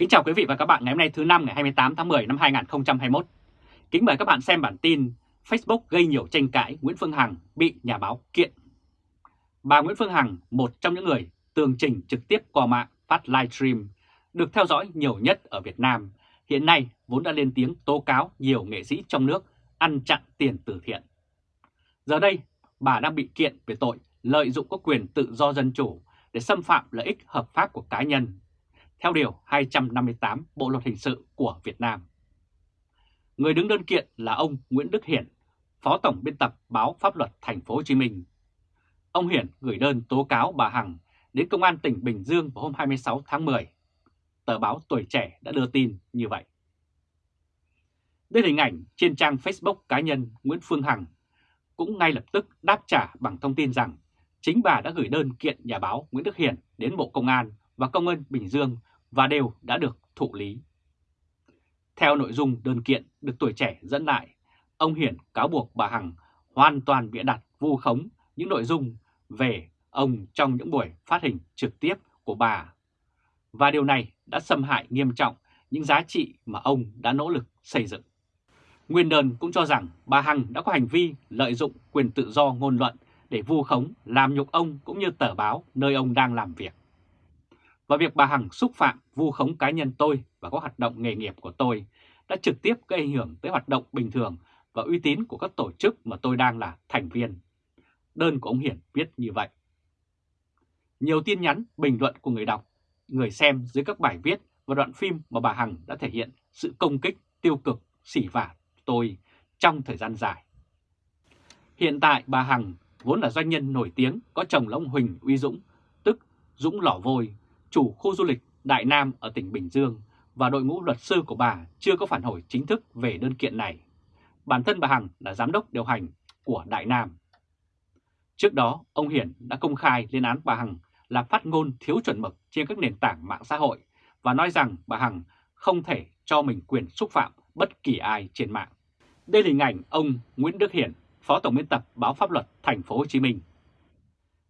Kính chào quý vị và các bạn ngày hôm nay thứ năm ngày 28 tháng 10 năm 2021. Kính mời các bạn xem bản tin Facebook gây nhiều tranh cãi Nguyễn Phương Hằng bị nhà báo kiện. Bà Nguyễn Phương Hằng, một trong những người tường trình trực tiếp qua mạng phát livestream, được theo dõi nhiều nhất ở Việt Nam, hiện nay vốn đã lên tiếng tố cáo nhiều nghệ sĩ trong nước ăn chặn tiền từ thiện. Giờ đây, bà đang bị kiện về tội lợi dụng các quyền tự do dân chủ để xâm phạm lợi ích hợp pháp của cá nhân theo Điều 258 Bộ Luật Hình sự của Việt Nam. Người đứng đơn kiện là ông Nguyễn Đức Hiển, Phó Tổng biên tập báo Pháp luật Thành phố Hồ Chí Minh. Ông Hiển gửi đơn tố cáo bà Hằng đến Công an tỉnh Bình Dương vào hôm 26 tháng 10. Tờ báo Tuổi Trẻ đã đưa tin như vậy. Đây là hình ảnh trên trang Facebook cá nhân Nguyễn Phương Hằng cũng ngay lập tức đáp trả bằng thông tin rằng chính bà đã gửi đơn kiện nhà báo Nguyễn Đức Hiển đến Bộ Công an và Công an Bình Dương và đều đã được thụ lý. Theo nội dung đơn kiện được tuổi trẻ dẫn lại, ông Hiển cáo buộc bà Hằng hoàn toàn bịa đặt vu khống những nội dung về ông trong những buổi phát hình trực tiếp của bà. Và điều này đã xâm hại nghiêm trọng những giá trị mà ông đã nỗ lực xây dựng. Nguyên đơn cũng cho rằng bà Hằng đã có hành vi lợi dụng quyền tự do ngôn luận để vu khống, làm nhục ông cũng như tờ báo nơi ông đang làm việc và việc bà Hằng xúc phạm vu khống cá nhân tôi và các hoạt động nghề nghiệp của tôi đã trực tiếp gây ảnh hưởng tới hoạt động bình thường và uy tín của các tổ chức mà tôi đang là thành viên. Đơn của ông Hiển viết như vậy. Nhiều tin nhắn, bình luận của người đọc, người xem dưới các bài viết và đoạn phim mà bà Hằng đã thể hiện sự công kích, tiêu cực, xỉ vả tôi trong thời gian dài. Hiện tại bà Hằng vốn là doanh nhân nổi tiếng có chồng là ông Huỳnh Uy Dũng, tức Dũng Lỏ Vôi, chủ khu du lịch Đại Nam ở tỉnh Bình Dương và đội ngũ luật sư của bà chưa có phản hồi chính thức về đơn kiện này. Bản thân bà Hằng là giám đốc điều hành của Đại Nam. Trước đó, ông Hiển đã công khai lên án bà Hằng là phát ngôn thiếu chuẩn mực trên các nền tảng mạng xã hội và nói rằng bà Hằng không thể cho mình quyền xúc phạm bất kỳ ai trên mạng. Đây là hình ảnh ông Nguyễn Đức Hiển, Phó Tổng biên tập báo Pháp luật Thành phố Hồ Chí Minh.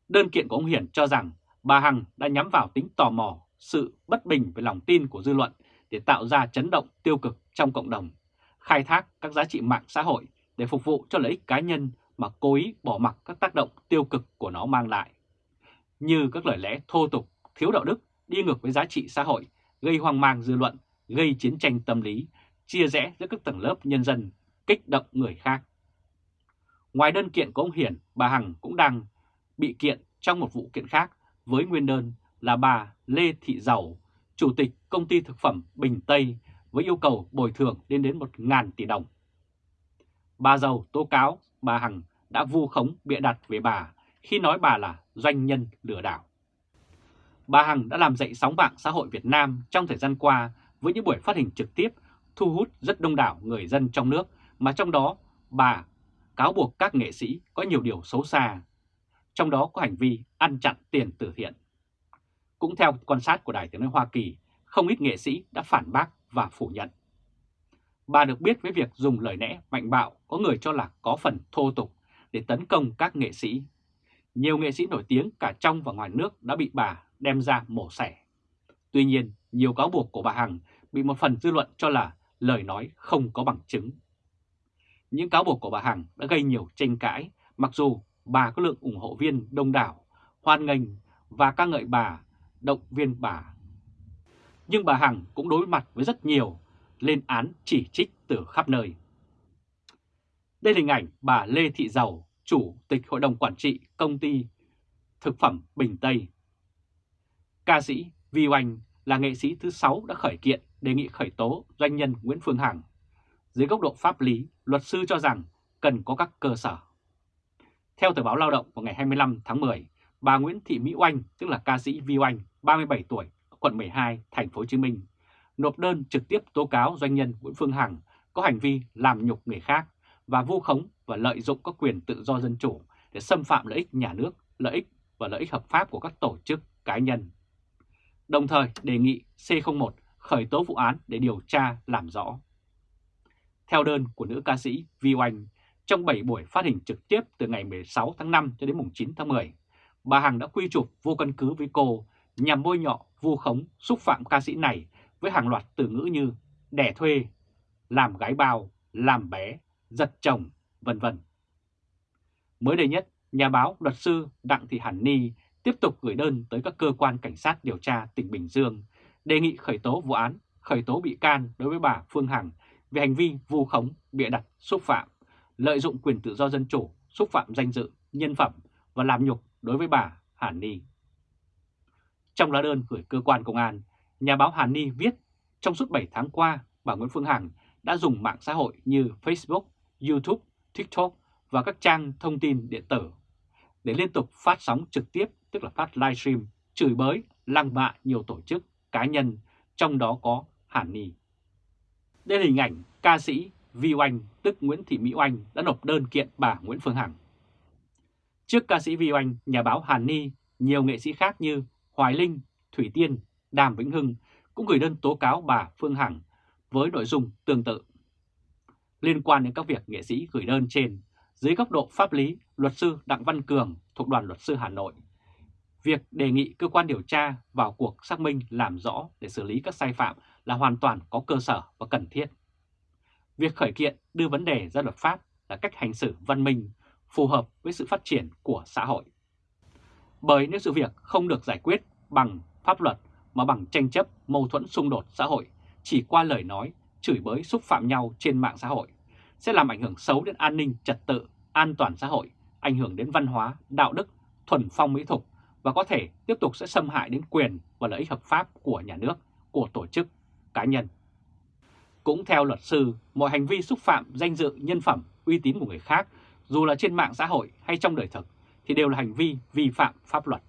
Đơn kiện của ông Hiển cho rằng bà Hằng đã nhắm vào tính tò mò, sự bất bình về lòng tin của dư luận để tạo ra chấn động tiêu cực trong cộng đồng, khai thác các giá trị mạng xã hội để phục vụ cho lợi ích cá nhân mà cố ý bỏ mặc các tác động tiêu cực của nó mang lại. Như các lời lẽ thô tục, thiếu đạo đức, đi ngược với giá trị xã hội, gây hoang mang dư luận, gây chiến tranh tâm lý, chia rẽ giữa các tầng lớp nhân dân, kích động người khác. Ngoài đơn kiện của ông Hiển, bà Hằng cũng đang bị kiện trong một vụ kiện khác với nguyên đơn là bà Lê Thị Giàu, Chủ tịch Công ty Thực phẩm Bình Tây với yêu cầu bồi thường lên đến 1.000 tỷ đồng. Bà Giàu tố cáo bà Hằng đã vu khống bịa đặt về bà khi nói bà là doanh nhân lừa đảo. Bà Hằng đã làm dậy sóng mạng xã hội Việt Nam trong thời gian qua với những buổi phát hình trực tiếp thu hút rất đông đảo người dân trong nước mà trong đó bà cáo buộc các nghệ sĩ có nhiều điều xấu xa trong đó có hành vi ăn chặn tiền từ thiện. Cũng theo quan sát của Đài tiếng nói Hoa Kỳ, không ít nghệ sĩ đã phản bác và phủ nhận. Bà được biết với việc dùng lời lẽ mạnh bạo có người cho là có phần thô tục để tấn công các nghệ sĩ. Nhiều nghệ sĩ nổi tiếng cả trong và ngoài nước đã bị bà đem ra mổ xẻ. Tuy nhiên, nhiều cáo buộc của bà Hằng bị một phần dư luận cho là lời nói không có bằng chứng. Những cáo buộc của bà Hằng đã gây nhiều tranh cãi, mặc dù bà có lượng ủng hộ viên đông đảo, hoan nghênh và ca ngợi bà, động viên bà. Nhưng bà Hằng cũng đối mặt với rất nhiều lên án chỉ trích từ khắp nơi. Đây là hình ảnh bà Lê Thị Giàu, Chủ tịch Hội đồng Quản trị Công ty Thực phẩm Bình Tây. Ca sĩ Vi Oanh là nghệ sĩ thứ 6 đã khởi kiện đề nghị khởi tố doanh nhân Nguyễn Phương Hằng. Dưới góc độ pháp lý, luật sư cho rằng cần có các cơ sở. Theo tờ báo Lao động vào ngày 25 tháng 10, bà Nguyễn Thị Mỹ Oanh, tức là ca sĩ Vi Oanh, 37 tuổi, quận 12, thành phố Hồ Chí Minh, nộp đơn trực tiếp tố cáo doanh nhân Nguyễn Phương Hằng có hành vi làm nhục người khác và vu khống và lợi dụng các quyền tự do dân chủ để xâm phạm lợi ích nhà nước, lợi ích và lợi ích hợp pháp của các tổ chức cá nhân. Đồng thời đề nghị C01 khởi tố vụ án để điều tra làm rõ. Theo đơn của nữ ca sĩ Vi Oanh, trong 7 buổi phát hình trực tiếp từ ngày 16 tháng 5 cho đến mùng 9 tháng 10, bà Hằng đã quy chụp vô căn cứ với cô nhằm bôi nhọ, vu khống, xúc phạm ca sĩ này với hàng loạt từ ngữ như đẻ thuê, làm gái bao, làm bé, giật chồng, vân vân. Mới đây nhất, nhà báo luật sư Đặng Thị Hàn Ni tiếp tục gửi đơn tới các cơ quan cảnh sát điều tra tỉnh Bình Dương đề nghị khởi tố vụ án, khởi tố bị can đối với bà Phương Hằng về hành vi vu khống, bịa đặt, xúc phạm, lợi dụng quyền tự do dân chủ, xúc phạm danh dự, nhân phẩm và làm nhục đối với bà Hàn Ni. Trong lá đơn gửi cơ quan công an, nhà báo Hàn Ni viết trong suốt 7 tháng qua, bà Nguyễn Phương Hằng đã dùng mạng xã hội như Facebook, YouTube, TikTok và các trang thông tin điện tử để liên tục phát sóng trực tiếp, tức là phát livestream, chửi bới, lăng mạ nhiều tổ chức, cá nhân, trong đó có Hàn Ni. Đây là hình ảnh ca sĩ Vi Oanh, tức Nguyễn Thị Mỹ Oanh đã nộp đơn kiện bà Nguyễn Phương Hằng. Trước ca sĩ Vi Oanh, nhà báo Hàn Ni, nhiều nghệ sĩ khác như Hoài Linh, Thủy Tiên, Đàm Vĩnh Hưng cũng gửi đơn tố cáo bà Phương Hằng với nội dung tương tự. Liên quan đến các việc nghệ sĩ gửi đơn trên, dưới góc độ pháp lý, luật sư Đặng Văn Cường thuộc đoàn luật sư Hà Nội, việc đề nghị cơ quan điều tra vào cuộc xác minh làm rõ để xử lý các sai phạm là hoàn toàn có cơ sở và cần thiết. Việc khởi kiện đưa vấn đề ra luật pháp là cách hành xử văn minh, phù hợp với sự phát triển của xã hội. Bởi nếu sự việc không được giải quyết bằng pháp luật mà bằng tranh chấp, mâu thuẫn xung đột xã hội, chỉ qua lời nói, chửi bới xúc phạm nhau trên mạng xã hội, sẽ làm ảnh hưởng xấu đến an ninh, trật tự, an toàn xã hội, ảnh hưởng đến văn hóa, đạo đức, thuần phong mỹ tục và có thể tiếp tục sẽ xâm hại đến quyền và lợi ích hợp pháp của nhà nước, của tổ chức, cá nhân. Cũng theo luật sư, mọi hành vi xúc phạm danh dự, nhân phẩm, uy tín của người khác, dù là trên mạng xã hội hay trong đời thực, thì đều là hành vi vi phạm pháp luật.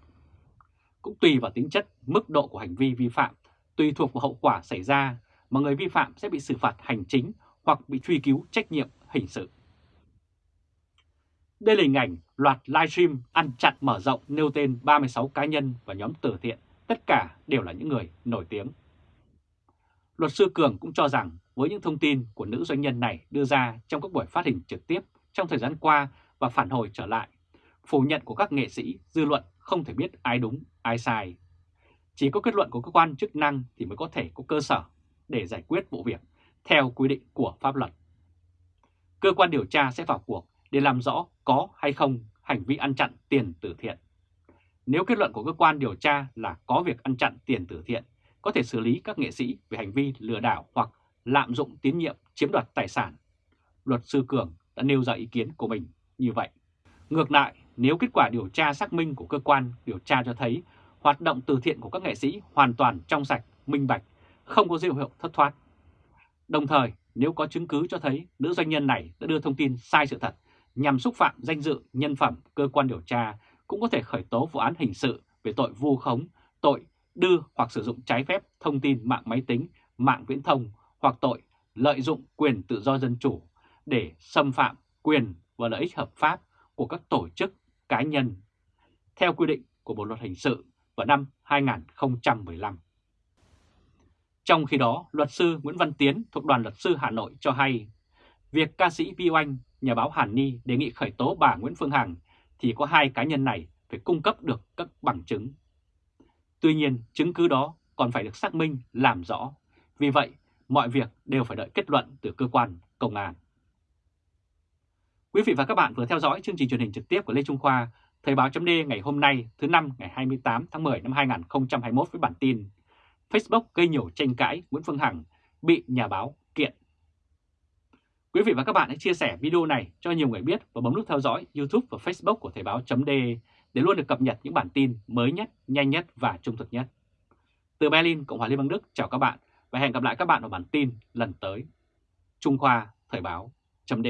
Cũng tùy vào tính chất, mức độ của hành vi vi phạm, tùy thuộc vào hậu quả xảy ra mà người vi phạm sẽ bị xử phạt hành chính hoặc bị truy cứu trách nhiệm hình sự. Đây là hình ảnh loạt livestream ăn chặn mở rộng nêu tên 36 cá nhân và nhóm từ thiện, tất cả đều là những người nổi tiếng. Luật sư Cường cũng cho rằng với những thông tin của nữ doanh nhân này đưa ra trong các buổi phát hình trực tiếp trong thời gian qua và phản hồi trở lại, phủ nhận của các nghệ sĩ, dư luận không thể biết ai đúng, ai sai. Chỉ có kết luận của cơ quan chức năng thì mới có thể có cơ sở để giải quyết vụ việc theo quy định của pháp luật. Cơ quan điều tra sẽ vào cuộc để làm rõ có hay không hành vi ăn chặn tiền từ thiện. Nếu kết luận của cơ quan điều tra là có việc ăn chặn tiền từ thiện, có thể xử lý các nghệ sĩ về hành vi lừa đảo hoặc lạm dụng tín nhiệm chiếm đoạt tài sản. Luật sư Cường đã nêu ra ý kiến của mình như vậy. Ngược lại, nếu kết quả điều tra xác minh của cơ quan điều tra cho thấy hoạt động từ thiện của các nghệ sĩ hoàn toàn trong sạch, minh bạch, không có dấu hiệu thất thoát. Đồng thời, nếu có chứng cứ cho thấy nữ doanh nhân này đã đưa thông tin sai sự thật nhằm xúc phạm danh dự, nhân phẩm cơ quan điều tra cũng có thể khởi tố vụ án hình sự về tội vu khống, tội đưa hoặc sử dụng trái phép thông tin mạng máy tính, mạng viễn thông hoặc tội lợi dụng quyền tự do dân chủ để xâm phạm quyền và lợi ích hợp pháp của các tổ chức cá nhân theo quy định của Bộ Luật Hình sự vào năm 2015. Trong khi đó, luật sư Nguyễn Văn Tiến thuộc đoàn luật sư Hà Nội cho hay, việc ca sĩ Vi Oanh, nhà báo Hàn Ni đề nghị khởi tố bà Nguyễn Phương Hằng thì có hai cá nhân này phải cung cấp được các bằng chứng. Tuy nhiên, chứng cứ đó còn phải được xác minh, làm rõ. Vì vậy, mọi việc đều phải đợi kết luận từ cơ quan công an. Quý vị và các bạn vừa theo dõi chương trình truyền hình trực tiếp của Lê Trung Khoa, Thời báo chấm ngày hôm nay thứ năm ngày 28 tháng 10 năm 2021 với bản tin Facebook gây nhiều tranh cãi Nguyễn Phương Hằng bị nhà báo kiện. Quý vị và các bạn hãy chia sẻ video này cho nhiều người biết và bấm nút theo dõi YouTube và Facebook của Thời báo chấm để để luôn được cập nhật những bản tin mới nhất, nhanh nhất và trung thực nhất. Từ Berlin, Cộng hòa Liên bang Đức chào các bạn và hẹn gặp lại các bạn ở bản tin lần tới. Trung Khoa Thời báo chấm